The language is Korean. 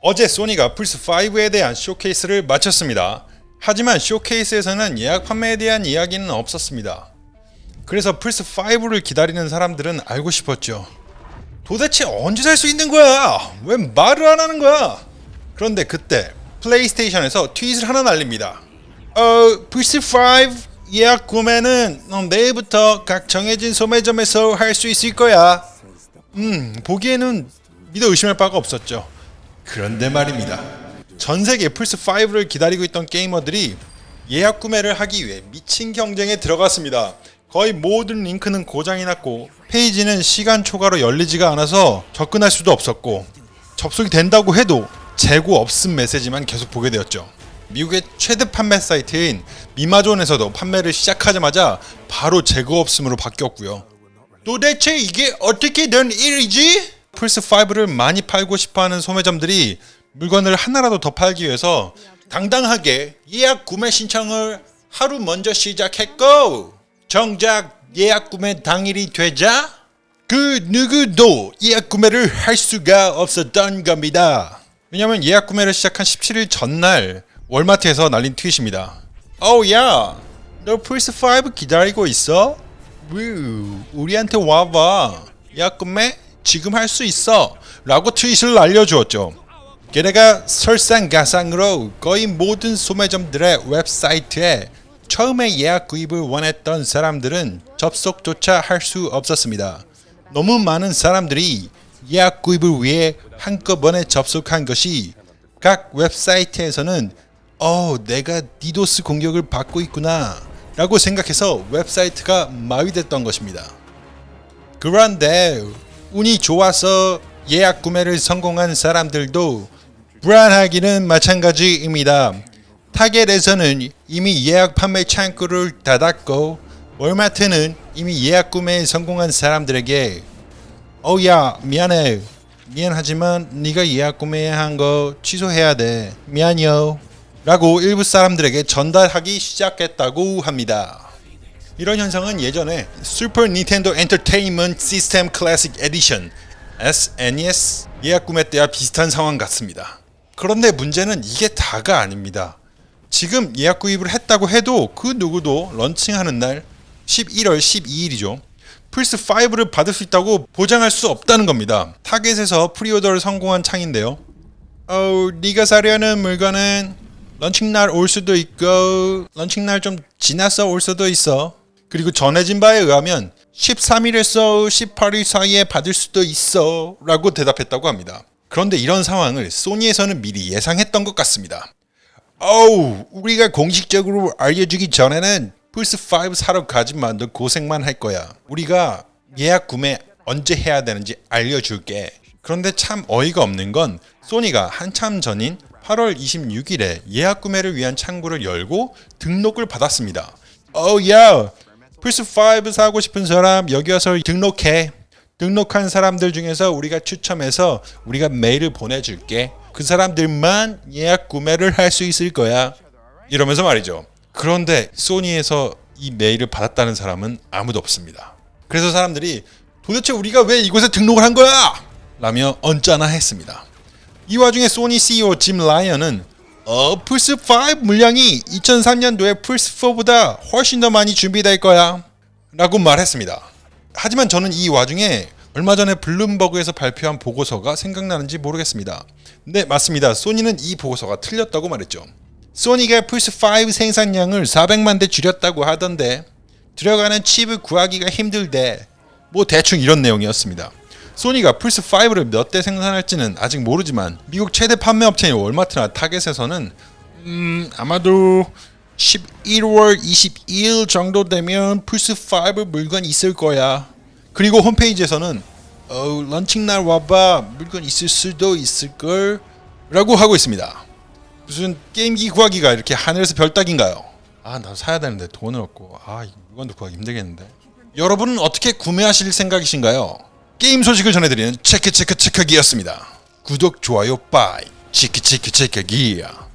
어제 소니가 플스5에 대한 쇼케이스를 마쳤습니다. 하지만 쇼케이스에서는 예약 판매에 대한 이야기는 없었습니다. 그래서 플스5를 기다리는 사람들은 알고 싶었죠. 도대체 언제 살 수 있는 거야? 왜 말을 안 하는 거야? 그런데 그때 플레이스테이션에서 트윗을 하나 날립니다. 어, 플스5 예약 구매는 어, 내일부터 각 정해진 소매점에서 할 수 있을 거야. 음, 보기에는 믿어 의심할 바가 없었죠. 그런데 말입니다. 전 세계 플스5를 기다리고 있던 게이머들이 예약 구매를 하기 위해 미친 경쟁에 들어갔습니다. 거의 모든 링크는 고장이 났고 페이지는 시간 초과로 열리지가 않아서 접근할 수도 없었고 접속이 된다고 해도 재고 없음 메시지만 계속 보게 되었죠. 미국의 최대 판매 사이트인 미마존에서도 판매를 시작하자마자 바로 재고 없음으로 바뀌었고요. 도대체 이게 어떻게 된 일이지? 플스5를 많이 팔고 싶어하는 소매점들이 물건을 하나라도 더 팔기 위해서 당당하게 예약 구매 신청을 하루 먼저 시작했고 정작 예약 구매 당일이 되자 그 누구도 예약 구매를 할 수가 없었던 겁니다. 왜냐면 예약 구매를 시작한 17일 전날 월마트에서 날린 트윗입니다. 어우 야, 너 플스5 기다리고 있어? 우, 우리한테 와봐. 예약 구매 지금 할 수 있어. 라고 트윗을 알려주었죠. 게다가 설상가상으로 거의 모든 소매점들의 웹사이트에 처음에 예약 구입을 원했던 사람들은 접속조차 할 수 없었습니다. 너무 많은 사람들이 예약 구입을 위해 한꺼번에 접속한 것이 각 웹사이트에서는 어 내가 디도스 공격을 받고 있구나 라고 생각해서 웹사이트가 마비됐던 것입니다. 그런데 운이 좋아서 예약 구매를 성공한 사람들도 불안하기는 마찬가지입니다. 타겟에서는 이미 예약 판매 창구를 닫았고 월마트는 이미 예약 구매에 성공한 사람들에게 어야 미안해 미안하지만 네가 예약 구매한 거 취소해야 돼 미안요 라고 일부 사람들에게 전달하기 시작했다고 합니다. 이런 현상은 예전에 슈퍼 닌텐도 엔터테인먼트 시스템 클래식 에디션 SNES 예약 구매 때와 비슷한 상황 같습니다. 그런데 문제는 이게 다가 아닙니다. 지금 예약 구입을 했다고 해도 그 누구도 런칭하는 날 11월 12일이죠. 플스5를 받을 수 있다고 보장할 수 없다는 겁니다. 타겟에서 preorder를 성공한 창인데요. 어, 네가 사려는 물건은 런칭날 올 수도 있고 런칭날 좀 지나서 올 수도 있어. 그리고 전해진 바에 의하면 13일에서 18일 사이에 받을 수도 있어 라고 대답했다고 합니다. 그런데 이런 상황을 소니에서는 미리 예상했던 것 같습니다. 어우 우리가 공식적으로 알려주기 전에는 플스5 사러 가지만 너 고생만 할 거야. 우리가 예약 구매 언제 해야 되는지 알려줄게. 그런데 참 어이가 없는 건 소니가 한참 전인 8월 26일에 예약 구매를 위한 창구를 열고 등록을 받았습니다. 어야 플스5 사고 싶은 사람 여기 와서 등록해. 등록한 사람들 중에서 우리가 추첨해서 우리가 메일을 보내줄게. 그 사람들만 예약 구매를 할 수 있을 거야. 이러면서 말이죠. 그런데 소니에서 이 메일을 받았다는 사람은 아무도 없습니다. 그래서 사람들이 도대체 우리가 왜 이곳에 등록을 한 거야? 라며 언짢아 했습니다. 이 와중에 소니 CEO 짐 라이언은 어 플스5 물량이 2003년도에 플스4보다 훨씬 더 많이 준비될 거야 라고 말했습니다. 하지만 저는 이 와중에 얼마 전에 블룸버그에서 발표한 보고서가 생각나는지 모르겠습니다. 네 맞습니다. 소니는 이 보고서가 틀렸다고 말했죠. 소니가 플스5 생산량을 400만 대 줄였다고 하던데 들어가는 칩을 구하기가 힘들대 뭐 대충 이런 내용이었습니다. 소니가 플스5를 몇 대 생산할지는 아직 모르지만 미국 최대 판매 업체인 월마트나 타겟에서는 음 아마도 11월 22일 정도 되면 플스5 물건 있을 거야. 그리고 홈페이지에서는 어, 런칭날 와봐 물건 있을 수도 있을걸 라고 하고 있습니다. 무슨 게임기 구하기가 이렇게 하늘에서 별 따기인가요? 아 나도 사야 되는데 돈은 없고 아 물건도 구하기 힘들겠는데 여러분은 어떻게 구매하실 생각이신가요? 게임 소식을 전해드리는 체크 체크 체크기였습니다. 구독 좋아요 bye 치키 치키 체크기야